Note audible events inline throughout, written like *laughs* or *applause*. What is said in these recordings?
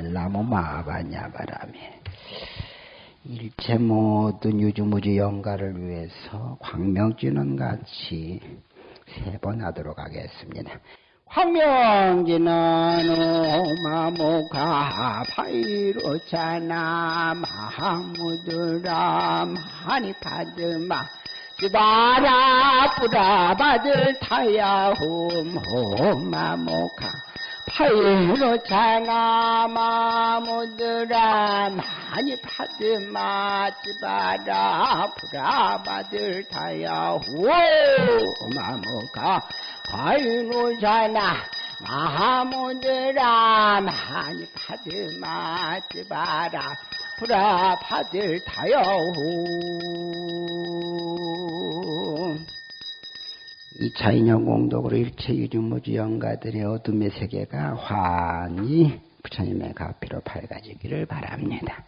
나무 마바냐바라메 일체 모든 유주무주 영가를 위해서 광명지는 같이 세 번 하도록 하겠습니다. 황명지는 오마무가 파이로자나 마하무드라 마니파드마 지바라 뿌라바들 타야홈 호마모카 파이로자나 마무드라 마니파드마 지바라. 뿌라바들 타야홈 호마모카 파이노자나 마하모드라 많이 파드마 찌바라. 브라 파들 타여후 이 차 인연 공덕으로 일체 유주무주 영가들의 어둠의 세계가 환히 부처님의 가피로 밝아지기를 바랍니다.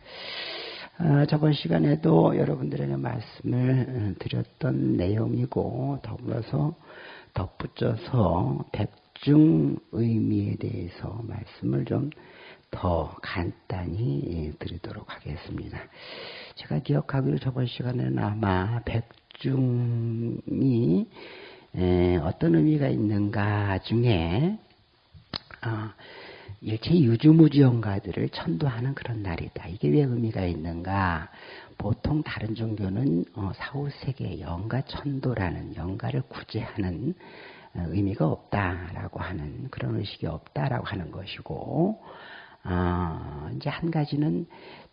어, 저번 시간에도 여러분들에게 말씀을 드렸던 내용이고 더불어서 덧붙여서 백중 의미에 대해서 말씀을 좀 더 간단히 드리도록 하겠습니다. 제가 기억하기로 저번 시간에는 아마 백중이 어떤 의미가 있는가 중에 아, 일체 유주무주 영가들을 천도하는 그런 날이다. 이게 왜 의미가 있는가? 보통 다른 종교는 어, 사후세계 영가 천도라는 영가를 구제하는 어, 의미가 없다라고 하는 그런 의식이 없다라고 하는 것이고 어, 이제 한 가지는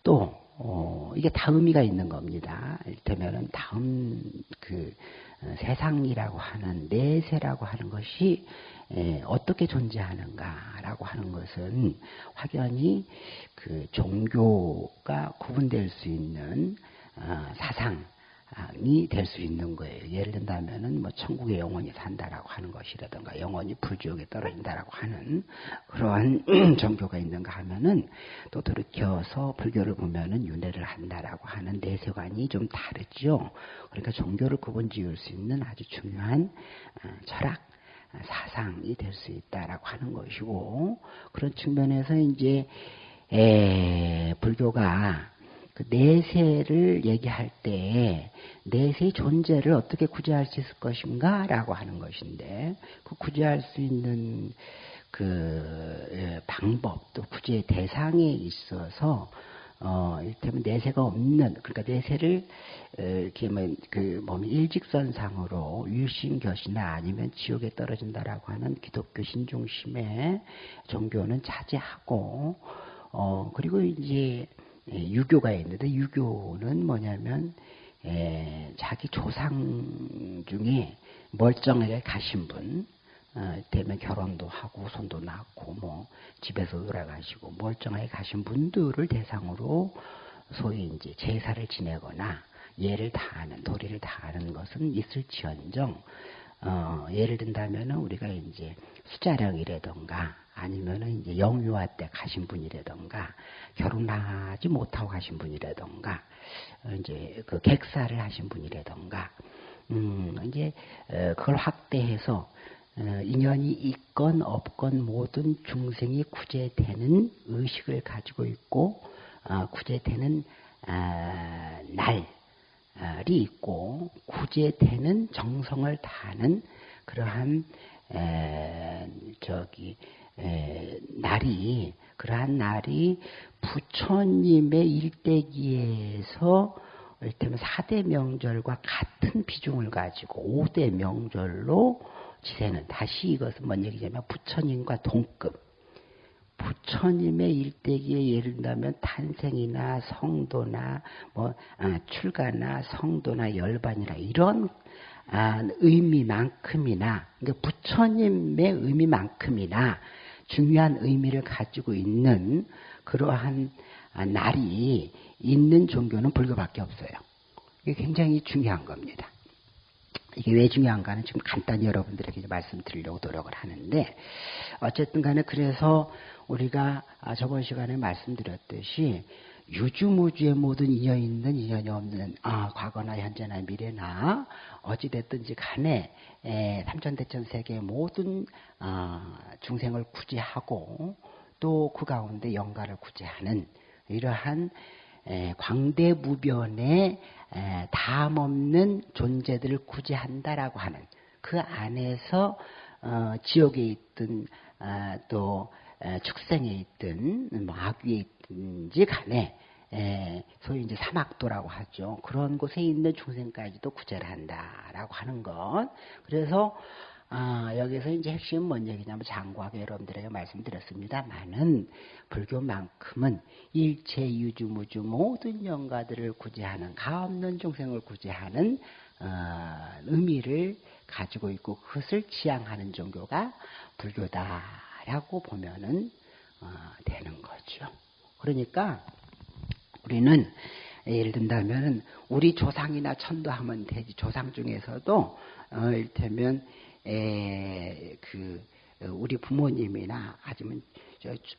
또 어, 이게 다 의미가 있는 겁니다. 이를테면은 다음 그 어, 세상이라고 하는 내세라고 하는 것이 에, 어떻게 존재하는가라고 하는 것은 확연히 그 종교가 구분될 수 있는 어, 사상 이 될 수 있는 거예요. 예를 든다면은 뭐 천국에 영원히 산다라고 하는 것이라든가 영원히 불지옥에 떨어진다라고 하는 그러한 *clears throat* 종교가 있는가 하면은 또 돌이켜서 불교를 보면은 윤회를 한다라고 하는 내세관이 좀 다르죠. 그러니까 종교를 구분 지을 수 있는 아주 중요한 어, 철학 사상이 될 수 있다라고 하는 것이고 그런 측면에서 이제 에, 불교가 그 내세를 얘기할 때 내세의 존재를 어떻게 구제할 수 있을 것인가 라고 하는 것인데 그 구제할 수 있는 그 예, 방법 또 구제 대상에 있어서 어, 이를테면 내세가 없는, 그러니까 내세를, 어, 이렇게 뭐, 그, 몸 일직선상으로 유심교시나 아니면 지옥에 떨어진다라고 하는 기독교 신중심의 종교는 자제하고, 어, 그리고 이제, 예, 유교가 있는데, 유교는 뭐냐면, 에, 자기 조상 중에 멀쩡하게 가신 분, 어, 되면 결혼도 하고 손도 낳고 뭐 집에서 돌아가시고 멀쩡하게 가신 분들을 대상으로 소위 이제 제사를 지내거나 예를 다하는 도리를 다하는 것은 있을지언정. 어, 예를 든다면은 우리가 이제 수자령이라던가 아니면은 이제 영유아 때 가신 분이라던가 결혼하지 못하고 가신 분이라던가 어, 이제 그 객사를 하신 분이라던가 음, 이제 어, 그걸 확대해서 어, 인연이 있건 없건 모든 중생이 구제되는 의식을 가지고 있고 어, 구제되는 아, 날이 있고 구제되는 정성을 다하는 그러한 저기 날이 그러한 날이 부처님의 일대기에서 이를테면 4대 명절과 같은 비중을 가지고 5대 명절로 지세는 다시 이것은 뭔 얘기냐면 부처님과 동급. 부처님의 일대기에 예를 들면 탄생이나 성도나 뭐 아, 출가나 성도나 열반이나 이런 아, 의미만큼이나 그러니까 부처님의 의미만큼이나 중요한 의미를 가지고 있는 그러한 아, 날이 있는 종교는 불교밖에 없어요. 이게 굉장히 중요한 겁니다. 이게 왜 중요한가는 지금 간단히 여러분들에게 말씀드리려고 노력을 하는데 어쨌든 간에 그래서 우리가 아, 저번 시간에 말씀드렸듯이 유주무주의 모든 인연이 있는 인연이 없는 아, 과거나 현재나 미래나 어찌됐든지 간에 에, 삼천대천 세계의 모든 아, 중생을 구제하고 또 그 가운데 영가를 구제하는 이러한 광대무변의 담없는 존재들을 구제한다라고 하는 그 안에서 어, 지옥에 있든 아, 또 축생에 있든 뭐 악위에 있든지 간에 소위 이제 사막도라고 하죠. 그런 곳에 있는 중생까지도 구제를 한다라고 하는 것. 그래서 아, 여기서 이제 핵심은 뭔 얘기냐면 장과하게 여러분들에게 말씀드렸습니다만은 불교만큼은 일체 유주무주 모든 영가들을 구제하는 가없는 중생을 구제하는 어, 의미를 가지고 있고 그것을 지향하는 종교가 불교다 라고 보면은 어, 되는 거죠. 그러니까 우리는 예를 든다면은 우리 조상이나 천도하면 되지 조상 중에서도 어, 일테면 에, 그 우리 부모님이나 아니면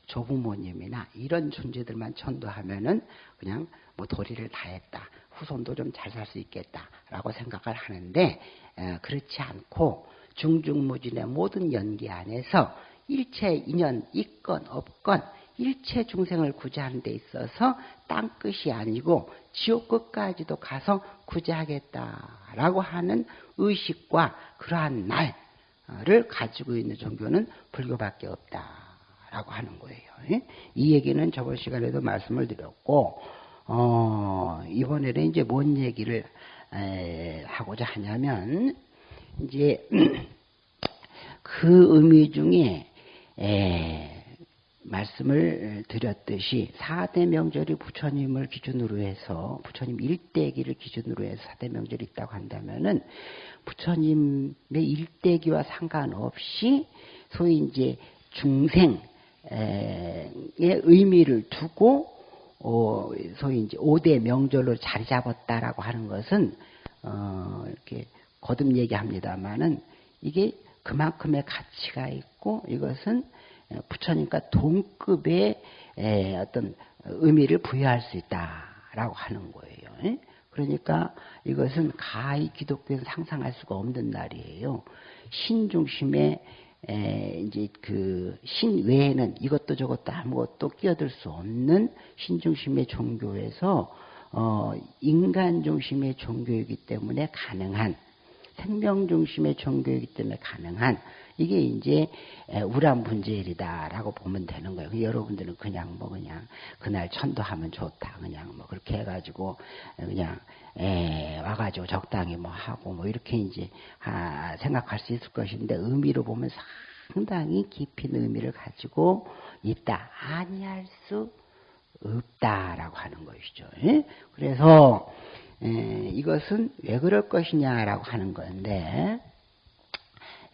조부모님이나 이런 존재들만 천도하면은 그냥 뭐 도리를 다했다. 후손도 좀 잘 살 수 있겠다라고 생각을 하는데 에, 그렇지 않고 중중무진의 모든 연기 안에서 일체 인연 있건 없건 일체 중생을 구제하는 데 있어서 땅 끝이 아니고 지옥 끝까지도 가서 구제하겠다라고 하는 의식과 그러한 날을 가지고 있는 종교는 불교밖에 없다라고 하는 거예요. 예? 이 얘기는 저번 시간에도 말씀을 드렸고 어, 이번에는 이제 뭔 얘기를 에, 하고자 하냐면 이제 *clears throat* 그 의미 중에 에, 말씀을 드렸듯이 4대 명절이 부처님을 기준으로 해서 부처님 일대기를 기준으로 해서 4대 명절이 있다고 한다면은 부처님의 일대기와 상관없이 소위 이제 중생의 의미를 두고 어, 소위 이제 5대 명절로 자리 잡았다라고 하는 것은 어, 이렇게 거듭 얘기합니다만은 이게 그만큼의 가치가 있고 이것은 부처님과 동급의 어떤 의미를 부여할 수 있다라고 하는 거예요. 그러니까 이것은 가히 기독교는 상상할 수가 없는 날이에요. 신 중심의 이제 그 신 외에는 이것도 저것도 아무것도 끼어들 수 없는 신 중심의 종교에서 어 인간 중심의 종교이기 때문에 가능한 생명 중심의 종교이기 때문에 가능한 이게 이제 우란 분제일이다라고 보면 되는 거예요. 여러분들은 그냥 뭐 그냥 그날 천도하면 좋다 그냥 뭐 그렇게 해가지고 그냥 에 와가지고 적당히 뭐 하고 뭐 이렇게 이제 아 생각할 수 있을 것인데 의미로 보면 상당히 깊은 의미를 가지고 있다 아니할 수 없다라고 하는 것이죠. 그래서 이것은 왜 그럴 것이냐라고 하는 건데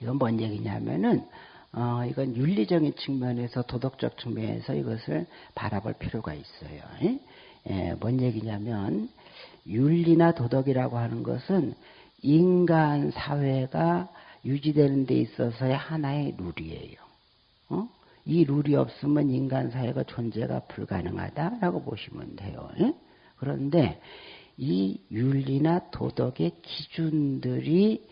이건 뭔 얘기냐면은 어, 이건 윤리적인 측면에서 도덕적 측면에서 이것을 바라볼 필요가 있어요. 예, 뭔 얘기냐면 윤리나 도덕이라고 하는 것은 인간 사회가 유지되는 데 있어서의 하나의 룰이에요. 어? 이 룰이 없으면 인간 사회가 존재가 불가능하다라고 보시면 돼요. 예? 그런데 이 윤리나 도덕의 기준들이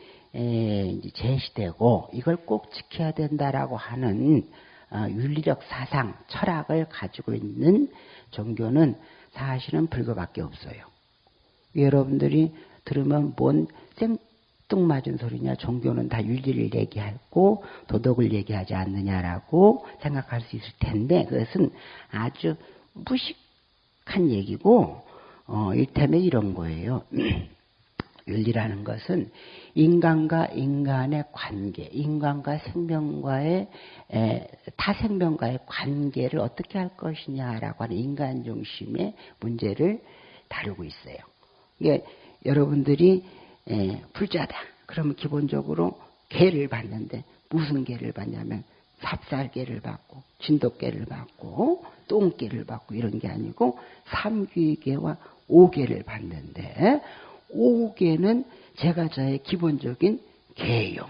제시되고 이걸 꼭 지켜야 된다라고 하는 어, 윤리적 사상, 철학을 가지고 있는 종교는 사실은 불교밖에 없어요. 여러분들이 들으면 뭔 생뚱맞은 소리냐, 종교는 다 윤리를 얘기하고 도덕을 얘기하지 않느냐라고 생각할 수 있을 텐데 그것은 아주 무식한 얘기고 어, 일테면 이런 거예요. *clears throat* 윤리라는 것은 인간과 인간의 관계, 인간과 생명과의 에, 타 생명과의 관계를 어떻게 할 것이냐라고 하는 인간 중심의 문제를 다루고 있어요. 이게 여러분들이 에, 불자다. 그러면 기본적으로 개를 받는데 무슨 개를 받냐면 삽살개를 받고 진돗개를 받고 똥개를 받고 이런 게 아니고 삼귀개와 오개를 받는데 오개는 제가 저의 기본적인 개요.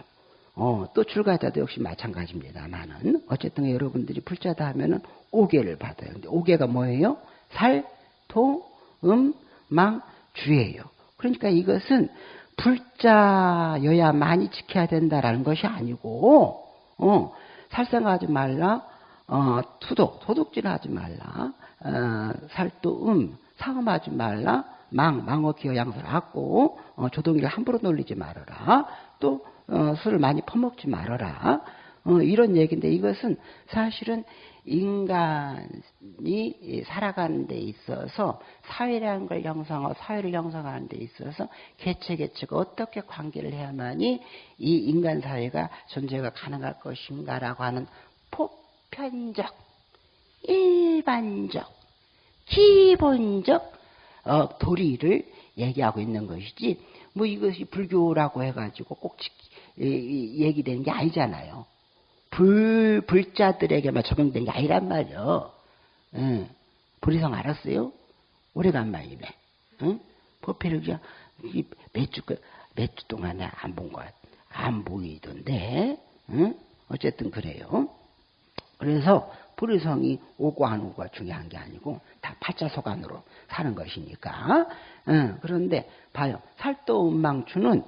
어, 또 출가자도 역시 마찬가지입니다만은 어쨌든 여러분들이 불자다 하면은 오개를 받아요. 근데 오개가 뭐예요? 살, 토, 음, 망, 주예요. 그러니까 이것은 불자여야 많이 지켜야 된다라는 것이 아니고, 어, 살생하지 말라, 어, 투독, 도둑질 하지 말라. 어, 살도 음, 사음하지 말라. 망, 망어 기어 양설 하고, 어, 조동이를 함부로 놀리지 말아라. 또, 어, 술을 많이 퍼먹지 말아라. 어, 이런 얘기인데 이것은 사실은 인간이 살아가는 데 있어서 사회라는 걸 형성하고 사회를 형성하는 데 있어서 개체 개체가 어떻게 관계를 해야만이 이 인간 사회가 존재가 가능할 것인가라고 하는 보편적, 일반적, 기본적 어, 도리를 얘기하고 있는 것이지 뭐 이것이 불교라고 해가지고 꼭 얘기되는 게 아니잖아요. 불, 불자들에게만 적용된 게 아니란 말이요. 응. 불이성 알았어요? 오래간만이네. 응? 포피르기야 몇 주, 몇주 동안에 안 본 것, 안 보이던데, 응? 어쨌든 그래요. 그래서 불의성이 오고 안 오고가 중요한 게 아니고 다 팔자소관으로 사는 것이니까. 응. 그런데 봐요. 살도운망추는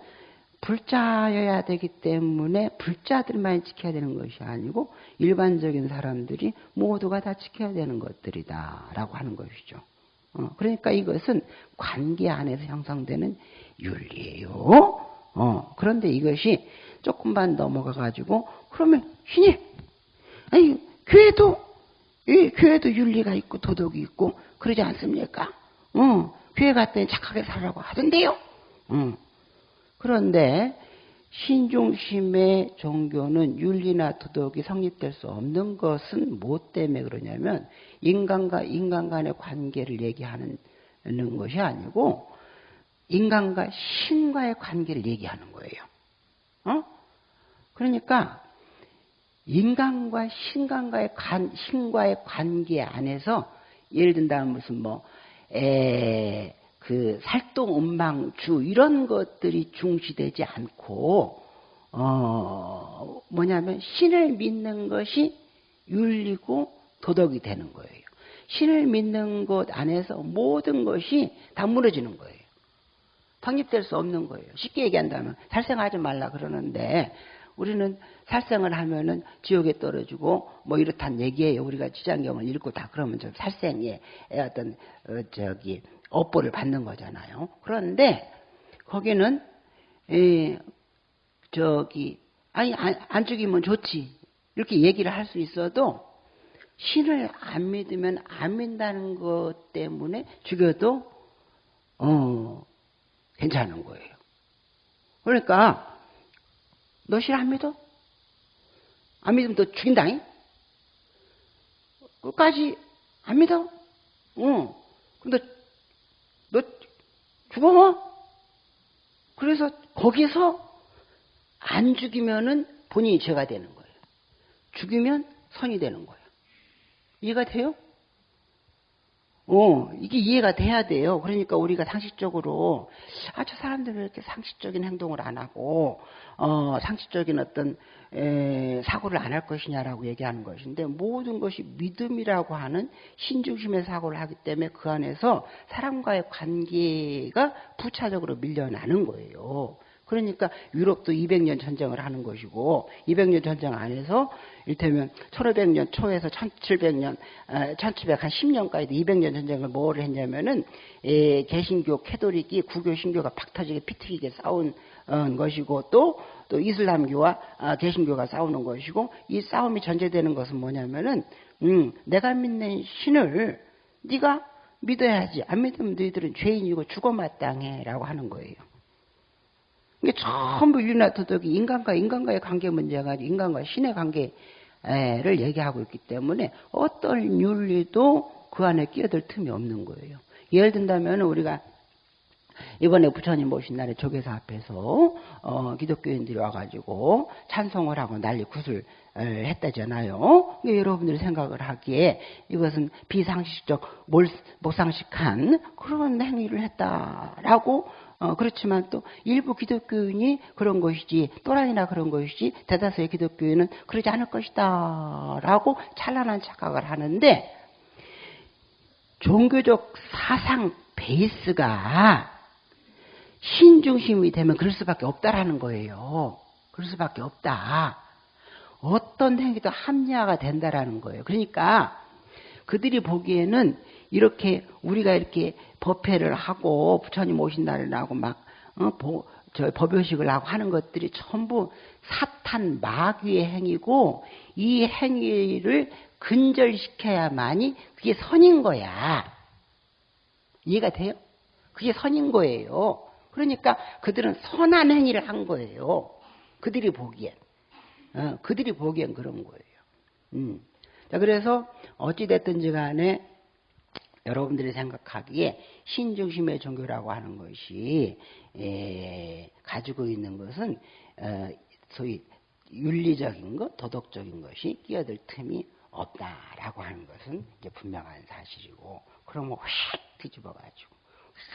불자여야 되기 때문에 불자들만 지켜야 되는 것이 아니고 일반적인 사람들이 모두가 다 지켜야 되는 것들이다라고 하는 것이죠. 어, 그러니까 이것은 관계 안에서 형성되는 윤리예요. 어, 그런데 이것이 조금만 넘어가 가지고 그러면 신이 아니 교회도 이 교회도 윤리가 있고 도덕이 있고 그러지 않습니까? 어, 교회 갔더니 착하게 살라고 하던데요. 어. 그런데 신중심의 종교는 윤리나 도덕이 성립될 수 없는 것은 뭐 때문에 그러냐면 인간과 인간 간의 관계를 얘기하는 것이 아니고 인간과 신과의 관계를 얘기하는 거예요. 어? 그러니까 인간과 신간과의 관, 신과의 관계 안에서 예를 든다면 무슨 뭐, 에, 그 살동 음망주 이런 것들이 중시되지 않고 어 뭐냐면 신을 믿는 것이 윤리고 도덕이 되는 거예요. 신을 믿는 것 안에서 모든 것이 다 무너지는 거예요. 독립될 수 없는 거예요. 쉽게 얘기한다면 살생하지 말라 그러는데 우리는 살생을 하면은 지옥에 떨어지고 뭐 이렇단 얘기예요. 우리가 지장경을 읽고 다 그러면 좀 살생의 어떤 어 저기 업보를 받는 거잖아요. 그런데 거기는 에, 저기 아니 안, 안 죽이면 좋지 이렇게 얘기를 할 수 있어도 신을 안 믿으면 안 믿는다는 것 때문에 죽여도 어 괜찮은 거예요. 그러니까 너 신 안 믿어? 안 믿으면 너 죽인다잉? 끝까지 안 믿어? 응. 근데 너 죽어? 그래서 거기서 안 죽이면은 본인이 죄가 되는 거예요. 죽이면 선이 되는 거예요. 이해가 돼요? 어, 이게 이해가 돼야 돼요. 그러니까 우리가 상식적으로, 아, 저 사람들은 이렇게 상식적인 행동을 안 하고, 어, 상식적인 어떤, 에, 사고를 안 할 것이냐라고 얘기하는 것인데, 모든 것이 믿음이라고 하는 신중심의 사고를 하기 때문에 그 안에서 사람과의 관계가 부차적으로 밀려나는 거예요. 그러니까 유럽도 200년 전쟁을 하는 것이고 200년 전쟁 안에서 일테면 1500년 초에서 1700년 1710년까지 200년 전쟁을 뭐를 했냐면은 에, 개신교 캐도릭이 구교 신교가 박터지게 피튀기게 싸운 어, 것이고 또 또 이슬람교와 아, 개신교가 싸우는 것이고 이 싸움이 전제되는 것은 뭐냐면은 음, 내가 믿는 신을 네가 믿어야지 안 믿으면 너희들은 죄인이고 죽어 마땅해라고 하는 거예요. 이게 전부 윤리나 도덕이 인간과 인간과의 관계 문제가 아니고 인간과 신의 관계를 얘기하고 있기 때문에 어떤 윤리도 그 안에 끼어들 틈이 없는 거예요. 예를 든다면 우리가 이번에 부처님 모신 날에 조계사 앞에서 어, 기독교인들이 와가지고 찬송을 하고 난리 굿을 했다잖아요. 여러분들이 생각을 하기에 이것은 비상식적 몰, 모상식한 그런 행위를 했다라고 어, 그렇지만 또 일부 기독교인이 그런 것이지 또라이나 그런 것이지 대다수의 기독교인은 그러지 않을 것이다 라고 찬란한 착각을 하는데 종교적 사상 베이스가 신중심이 되면 그럴 수밖에 없다라는 거예요. 그럴 수밖에 없다. 어떤 행위도 합리화가 된다라는 거예요. 그러니까 그들이 보기에는 이렇게 우리가 이렇게 법회를 하고 부처님 오신 날을 하고 막 어, 보, 저 법요식을 하고 하는 것들이 전부 사탄 마귀의 행위고 이 행위를 근절시켜야만이 그게 선인 거야. 이해가 돼요? 그게 선인 거예요. 그러니까 그들은 선한 행위를 한 거예요. 그들이 보기엔. 어, 그들이 보기엔 그런 거예요. 음. 자, 그래서 어찌됐든지 간에 여러분들이 생각하기에 신중심의 종교라고 하는 것이 에, 가지고 있는 것은 어, 소위 윤리적인 것, 도덕적인 것이 끼어들 틈이 없다라고 하는 것은 이제 분명한 사실이고 그러면 휙 뒤집어가지고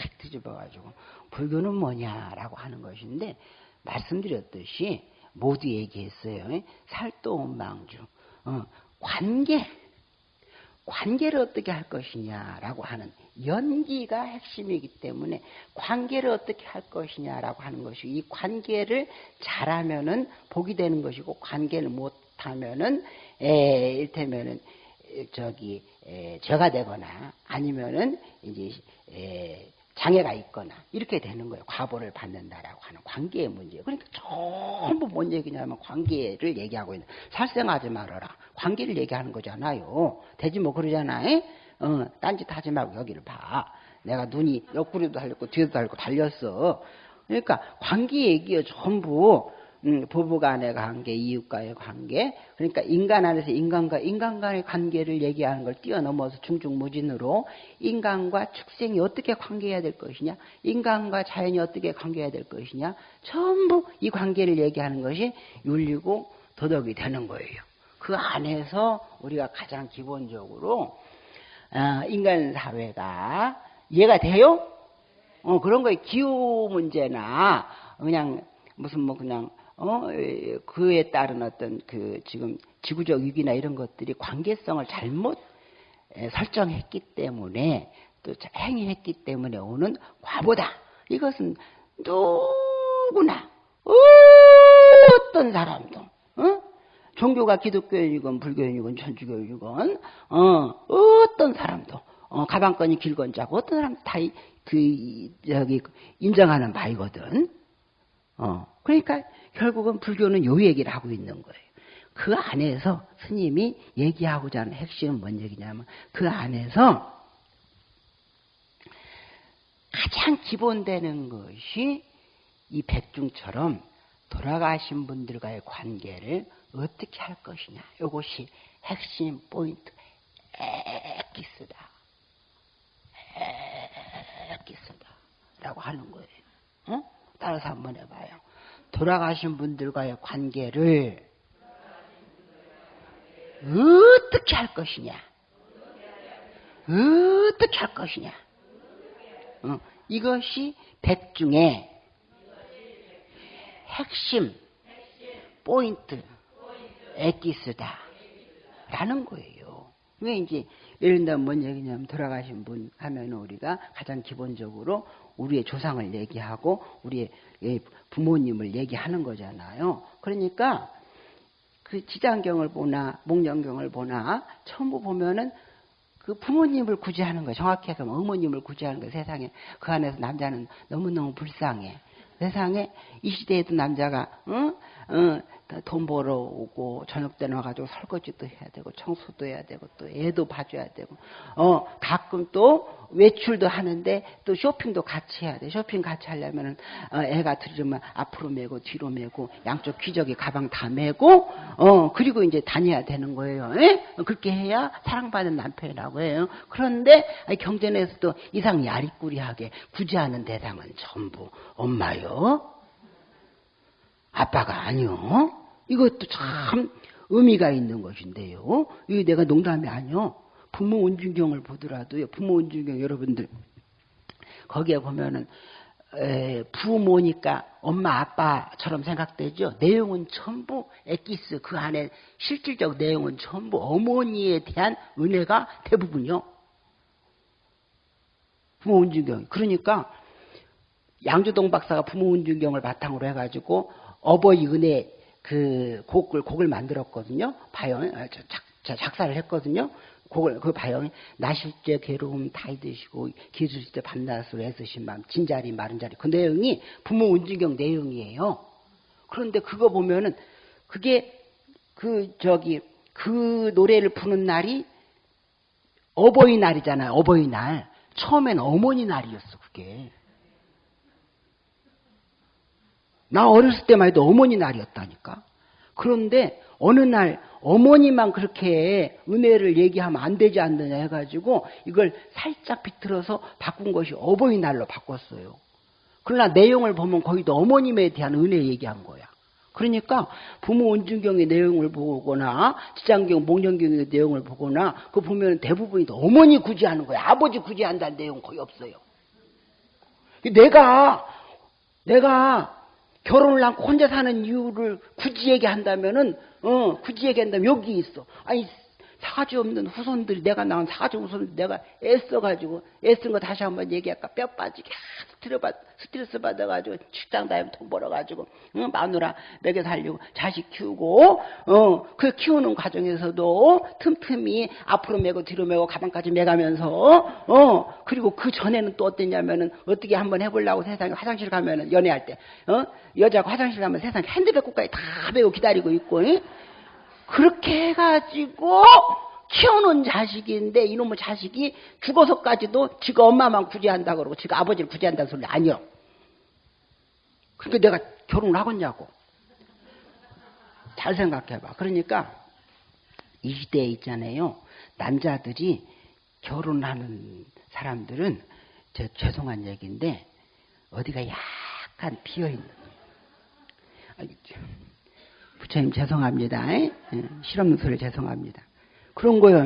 휙 뒤집어가지고 불교는 뭐냐라고 하는 것인데 말씀드렸듯이 모두 얘기했어요. 살도원망주 어, 관계 관계를 어떻게 할 것이냐라고 하는 연기가 핵심이기 때문에 관계를 어떻게 할 것이냐라고 하는 것이 이 관계를 잘하면은 복이 되는 것이고 관계를 못하면은 에, 일테면은 저기 에, 죄가 되거나 아니면은 이제 에, 장애가 있거나 이렇게 되는 거예요. 과보를 받는다라고 하는 관계의 문제. 그러니까 전부 뭔 얘기냐면 관계를 얘기하고 있는. 살생하지 말아라. 관계를 얘기하는 거잖아요. 되지 뭐 그러잖아요. 어, 딴짓 하지 말고 여기를 봐. 내가 눈이 옆구리도 달렸고 뒤에도 달렸고 달렸어. 그러니까 관계 얘기요 전부 음, 부부간의 관계, 이웃과의 관계, 그러니까 인간 안에서 인간과 인간 간의 관계를 얘기하는 걸 뛰어넘어서 중중무진으로 인간과 축생이 어떻게 관계해야 될 것이냐, 인간과 자연이 어떻게 관계해야 될 것이냐, 전부 이 관계를 얘기하는 것이 윤리고 도덕이 되는 거예요. 그 안에서 우리가 가장 기본적으로 어, 인간 사회가 이해가 돼요? 어, 그런 거에 기후 문제나 그냥 무슨 뭐 그냥 어, 그에 따른 어떤 그 지금 지구적 위기나 이런 것들이 관계성을 잘못 설정했기 때문에 또 행위했기 때문에 오는 과보다 이것은 누구나 어떤 사람도 어? 종교가 기독교인이건 불교인이건 천주교인이건 어, 어떤 사람도 어, 가방끈이 길건 자고 어떤 사람 다 그 저기 인정하는 바이거든. 어, 그러니까 결국은 불교는 요 얘기를 하고 있는 거예요. 그 안에서 스님이 얘기하고자 하는 핵심은 뭔 얘기냐면 그 안에서 가장 기본되는 것이 이 백중처럼 돌아가신 분들과의 관계를 어떻게 할 것이냐. 이것이 핵심 포인트. 에기스다. 에기스다. 라고 하는 거예요. 어? 따라서 한번 해봐요. 돌아가신 분들과의 관계를 어떻게 할 것이냐? 어떻게 할 것이냐? 어, 이것이 백중의 핵심 포인트 에기스다 라는 거예요. 왜 이제 예를 들면 뭔 얘기냐면 돌아가신 분 하면 우리가 가장 기본적으로 우리의 조상을 얘기하고 우리의 부모님을 얘기하는 거잖아요. 그러니까 그 지장경을 보나 목련경을 보나 전부 보면은 그 부모님을 구제하는 거예요. 정확히 해서 어머님을 구제하는 거예요. 세상에 그 안에서 남자는 너무너무 불쌍해. 세상에 이 시대에도 남자가 응? 응, 돈 벌어 오고 저녁 때 나가지고 설거지도 해야 되고 청소도 해야 되고 또 애도 봐줘야 되고 어 가끔 또 외출도 하는데 또 쇼핑도 같이 해야 돼 쇼핑 같이 하려면은 어, 애가 들으면 앞으로 메고 뒤로 메고 양쪽 귀저귀 가방 다 메고 어 그리고 이제 다녀야 되는 거예요 에? 그렇게 해야 사랑받는 남편이라고 해요 그런데 경전에서도 이상 야리꾸리하게 구제하는 대상은 전부 엄마요 아빠가 아니요. 이것도 참 의미가 있는 것인데요. 이게 내가 농담이 아니요. 부모 운중경을 보더라도요. 부모 운중경 여러분들 거기에 보면은 에, 부모니까 엄마 아빠처럼 생각되죠. 내용은 전부 엑기스 그 안에 실질적 내용은 전부 어머니에 대한 은혜가 대부분요. 부모 운중경. 그러니까 양주동 박사가 부모 운중경을 바탕으로 해가지고 어버이 은혜 그 곡을 곡을 만들었거든요. 바이올 아, 작, 작사를 했거든요. 곡을 그 바이올이 나실제 괴로움 다 잊으시고 기술때 밤낮으로 애쓰신 마음 진자리 마른 자리 그 내용이 부모 운진경 내용이에요. 그런데 그거 보면은 그게 그 저기 그 노래를 부는 날이 어버이날이잖아요. 어버이날. 처음엔 어머니 날이었어, 그게. 나 어렸을 때만 해도 어머니 날이었다니까. 그런데 어느 날 어머니만 그렇게 은혜를 얘기하면 안 되지 않느냐 해가지고 이걸 살짝 비틀어서 바꾼 것이 어버이날로 바꿨어요. 그러나 내용을 보면 거기도 어머님에 대한 은혜 얘기한 거야. 그러니까 부모 원중경의 내용을 보거나 지장경, 목련경의 내용을 보거나 그 보면 대부분이 어머니 구제하는 거야. 아버지 구제한다는 내용 거의 없어요. 내가 내가 결혼을 하고 혼자 사는 이유를 굳이 얘기한다면은 어 굳이 얘기한다면 여기 있어. 아니 사주 없는 후손들이 내가 낳은 사주 후손들 내가 애써가지고 애쓴 거 다시 한번 얘기할까 뼈 빠지게 스트레스, 받, 스트레스 받아가지고 식당 다니면 돈 벌어가지고 응? 마누라 먹여 살리고 자식 키우고 어, 그 키우는 과정에서도 틈틈이 앞으로 메고 뒤로 메고 가방까지 메가면서 어 그리고 그 전에는 또 어땠냐면은 어떻게 한번 해보려고 세상에 화장실 가면은 연애할 때 어? 여자가 화장실 가면 세상에 핸드백까지 다 메고 기다리고 있고 응? 그렇게 해가지고 키우는 자식인데 이놈의 자식이 죽어서까지도 지가 엄마만 구제한다 그러고 지가 아버지를 구제한다는 소리 아니요. 그러니까 내가 결혼을 하겠냐고. 잘 생각해봐. 그러니까 이 시대에 있잖아요. 남자들이 결혼하는 사람들은 저 죄송한 얘기인데 어디가 약간 비어있는 부처님 죄송합니다. 예? 실없는 소리 죄송합니다. 그런 거요.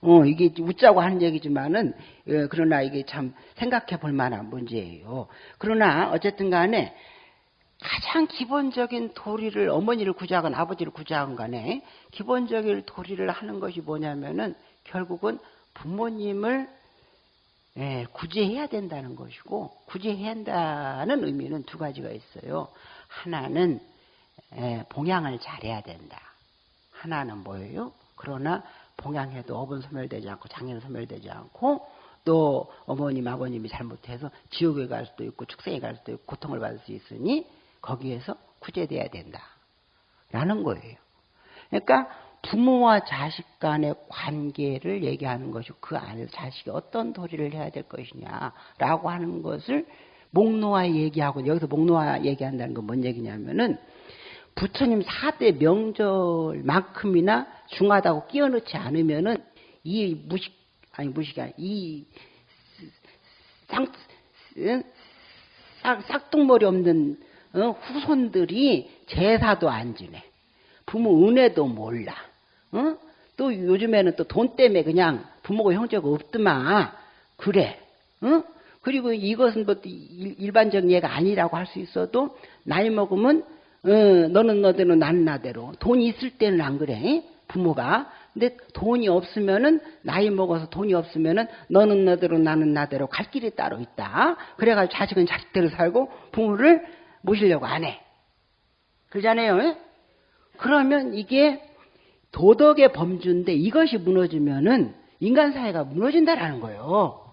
어, 이게 웃자고 하는 얘기지만은, 예, 그러나 이게 참 생각해 볼 만한 문제예요. 그러나 어쨌든 간에 가장 기본적인 도리를 어머니를 구제하건 아버지를 구제하건 간에 기본적인 도리를 하는 것이 뭐냐면은 결국은 부모님을 예, 구제해야 된다는 것이고 구제해야 한다는 의미는 두 가지가 있어요. 하나는 예, 봉양을 잘해야 된다. 하나는 뭐예요? 그러나 봉양해도 어분 소멸되지 않고 장애는 소멸되지 않고 또 어머님 아버님이 잘못해서 지옥에 갈 수도 있고 축생에 갈 수도 있고 고통을 받을 수 있으니 거기에서 구제돼야 된다. 라는 거예요. 그러니까 부모와 자식 간의 관계를 얘기하는 것이고 그 안에서 자식이 어떤 도리를 해야 될 것이냐라고 하는 것을 목노아 얘기하고 여기서 목노아 얘기한다는 건 뭔 얘기냐면은 부처님 4대 명절만큼이나 중하다고 끼워 넣지 않으면은 이 무식, 아니 무식이 아니, 이 쌍, 싹, 싹둥머리 없는 어, 후손들이 제사도 안 지내. 부모 은혜도 몰라. 어? 또 요즘에는 또 돈 때문에 그냥 부모가 형제가 없더만. 그래. 어? 그리고 이것은 뭐 일반적인 예가 아니라고 할 수 있어도 나이 먹으면 어, 너는 너대로 나는 나대로. 돈이 있을 때는 안 그래 부모가. 근데 돈이 없으면은 나이 먹어서 돈이 없으면은 너는 너대로 나는 나대로 갈 길이 따로 있다. 그래가지고 자식은 자식대로 살고 부모를 모시려고 안 해. 그러잖아요 그러면 이게 도덕의 범주인데 이것이 무너지면은 인간 사회가 무너진다라는 거예요.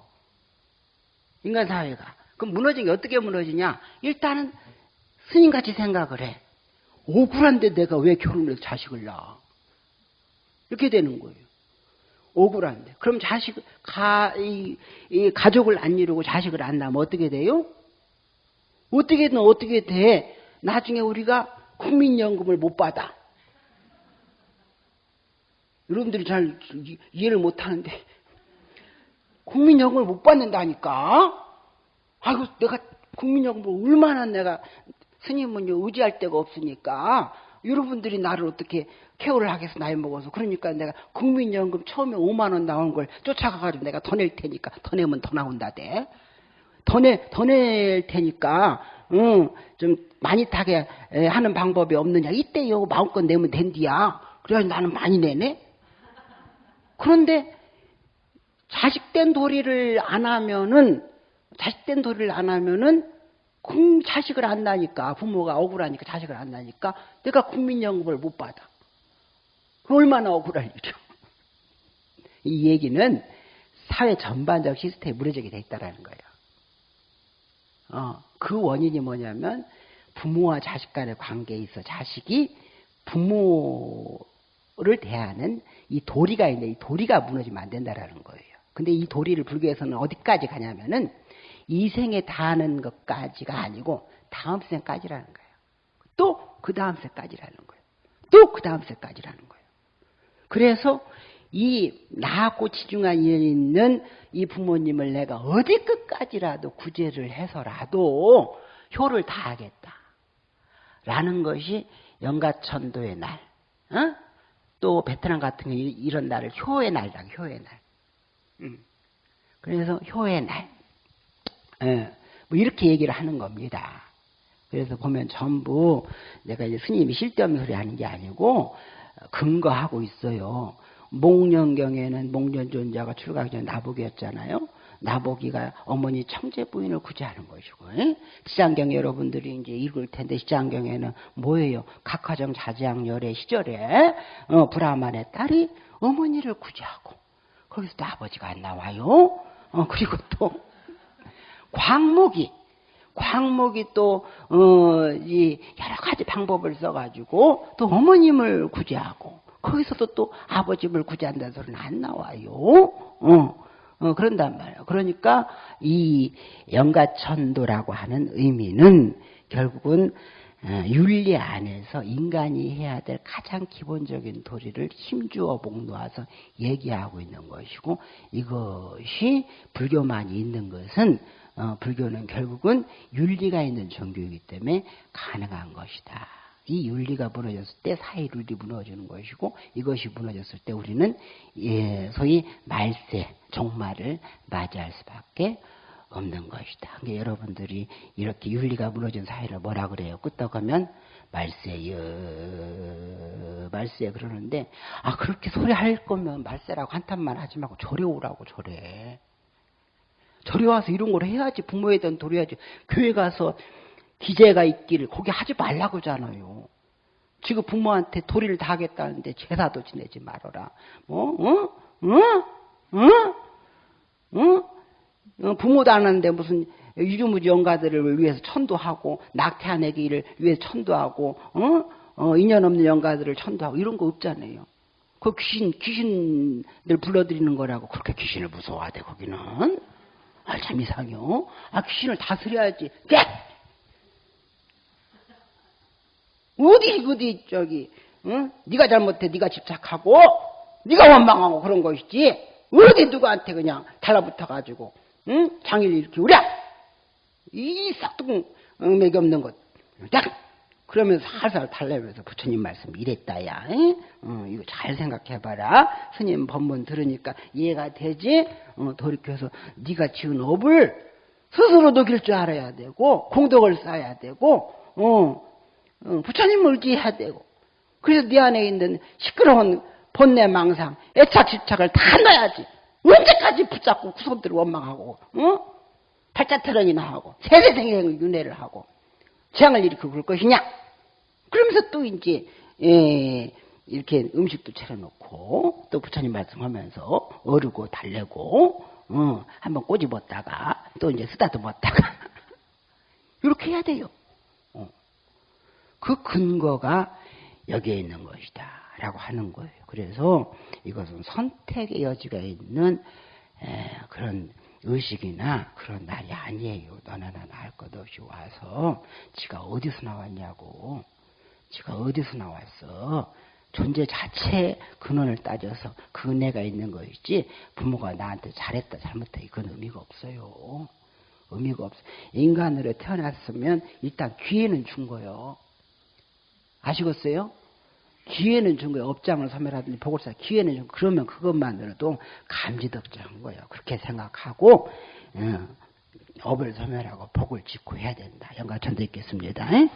인간 사회가. 그럼 무너진 게 어떻게 무너지냐? 일단은 스님같이 생각을 해. 억울한데 내가 왜 결혼해서 자식을 낳아? 이렇게 되는 거예요. 억울한데. 그럼 자식, 가, 이, 이 가족을 안 이루고 자식을 안 낳으면 어떻게 돼요? 어떻게든 어떻게 돼? 나중에 우리가 국민연금을 못 받아. 여러분들이 잘 이해를 못 하는데, 국민연금을 못 받는다니까? 아이고, 내가 국민연금을 얼마나 내가 스님은 의지할 데가 없으니까 여러분들이 나를 어떻게 케어를 하겠어 나이 먹어서. 그러니까 내가 국민연금 처음에 5만 원 나온 걸 쫓아가가지고 내가 더 낼 테니까. 더 내면 더 나온다대. 더내 더 낼 테니까 응, 좀 많이 타게 하는 방법이 없느냐. 이때 요 마음껏 내면 된디야. 그래가지고 나는 많이 내네. 그런데 자식된 도리를 안 하면은 자식된 도리를 안 하면은 그 자식을 안 나니까 부모가 억울하니까 자식을 안 나니까 내가 국민연금을 못 받아. 그 얼마나 억울할 일이죠. *laughs* 이 얘기는 사회 전반적 시스템이 무너지게 돼 있다라는 거예요. 어, 그 원인이 뭐냐면 부모와 자식 간의 관계에 있어 자식이 부모를 대하는 이 도리가 있는데 이 도리가 무너지면 안 된다라는 거예요. 근데 이 도리를 불교에서는 어디까지 가냐면은 이 생에 닿는 것까지가 아니고 다음 생까지라는 거예요. 또 그 다음 생까지라는 거예요. 또 그 다음 생까지라는 거예요. 그래서 이 나하고 지중한 인연이 있는 이 부모님을 내가 어디 끝까지라도 구제를 해서라도 효를 다하겠다. 라는 것이 영가천도의 날, 어? 또 베트남 같은 이런 날을 효의 날이라고, 효의 날. 음. 그래서 효의 날. 예, 뭐 이렇게 얘기를 하는 겁니다. 그래서 보면 전부 내가 이제 스님이 실대없는 소리 하는 게 아니고 근거하고 있어요. 목련경에는 목련존자가 출가하기 전에 나복이었잖아요. 나보기가 어머니 청제 부인을 구제하는 것이고 시장경 여러분들이 이제 읽을 텐데 시장경에는 뭐예요? 각화정 자지양 열의 시절에 어, 브라만의 딸이 어머니를 구제하고 거기서 도 아버지가 안 나와요. 어, 그리고 또 광목이 광목이 또, 어, 이, 여러 가지 방법을 써가지고, 또 어머님을 구제하고, 거기서도 또 아버지를 구제한다는 소리는 안 나와요. 어. 어, 그런단 말이에요. 그러니까 이 영가천도라고 하는 의미는 결국은 어, 윤리 안에서 인간이 해야 될 가장 기본적인 도리를 힘주어 복놓아서 얘기하고 있는 것이고 이것이 불교만이 있는 것은 어, 불교는 결국은 윤리가 있는 종교이기 때문에 가능한 것이다. 이 윤리가 무너졌을 때 사회 룰이 무너지는 것이고 이것이 무너졌을 때 우리는 예, 소위 말세 종말을 맞이할 수밖에 없는 것이다. 그러니까 여러분들이 이렇게 윤리가 무너진 사회를 뭐라 그래요? 끄떡 하면 말세여 말세 그러는데 아 그렇게 소리 할 거면 말세라고 한탄만 하지 말고 절에 오라고 절에 절에 와서 이런 걸 해야지 부모에 대한 도리야지 교회 가서 기재가 있기를 거기 하지 말라고 하잖아요. 지금 부모한테 도리를 다 하겠다는데 제사도 지내지 말아라. 뭐, 어? 어? 어? 어? 어? 부모도 안 하는데 무슨 유주무지 영가들을 위해서 천도하고 낙태한 애기를 위해서 천도하고 어? 어, 인연 없는 영가들을 천도하고 이런 거 없잖아요. 그 귀신 귀신들 불러들이는 거라고 그렇게 귀신을 무서워하대 거기는. 아 참 이상해요. 아 귀신을 다스려야지. 네! 어디 어디 저기 응? 네가 잘못해 네가 집착하고 네가 원망하고 그런 것이지 어디 누구한테 그냥 달라붙어 가지고 응? 장일 이렇게 우랴 이 싹둥 맥이 없는 것 딱! 그러면서 살살 달래면서 부처님 말씀 이랬다야 어, 이거 잘 생각해봐라 스님 법문 들으니까 이해가 되지 어, 돌이켜서 네가 지은 업을 스스로 녹일 줄 알아야 되고 공덕을 쌓아야 되고 어, 어, 부처님을 의지해야 되고 그래서 네 안에 있는 시끄러운 본내 망상, 애착, 집착을 다 넣어야지. 언제까지 붙잡고 구속들을 원망하고, 어? 팔자트런이나 하고, 세세생생을 윤회를 하고, 재앙을 일으키고 그럴 것이냐? 그러면서 또 이제, 예, 이렇게 음식도 차려놓고, 또 부처님 말씀하면서, 어르고 달래고, 어, 한번 꼬집었다가, 또 이제 쓰다듬었다가, *laughs* 이렇게 해야 돼요. 그 근거가 여기에 있는 것이다. 라고 하는 거예요. 그래서 이것은 선택의 여지가 있는 그런 의식이나 그런 날이 아니에요. 너나 나나 할 것 없이 와서 지가 어디서 나왔냐고. 지가 어디서 나왔어. 존재 자체의 근원을 따져서 그 은혜가 있는 것이지 부모가 나한테 잘했다 잘못했다 이건 의미가 없어요. 의미가 없어. 인간으로 태어났으면 일단 귀에는 준 거예요. 아시겠어요? 기회는 준 거예요. 업장을 소멸하든지 보궐사 기회는 준 그러면 그것만으로도 감지덕지한 거예요. 그렇게 생각하고 어, 업을 소멸하고 복을 짓고 해야 된다. 영가천도 있겠습니다. 에?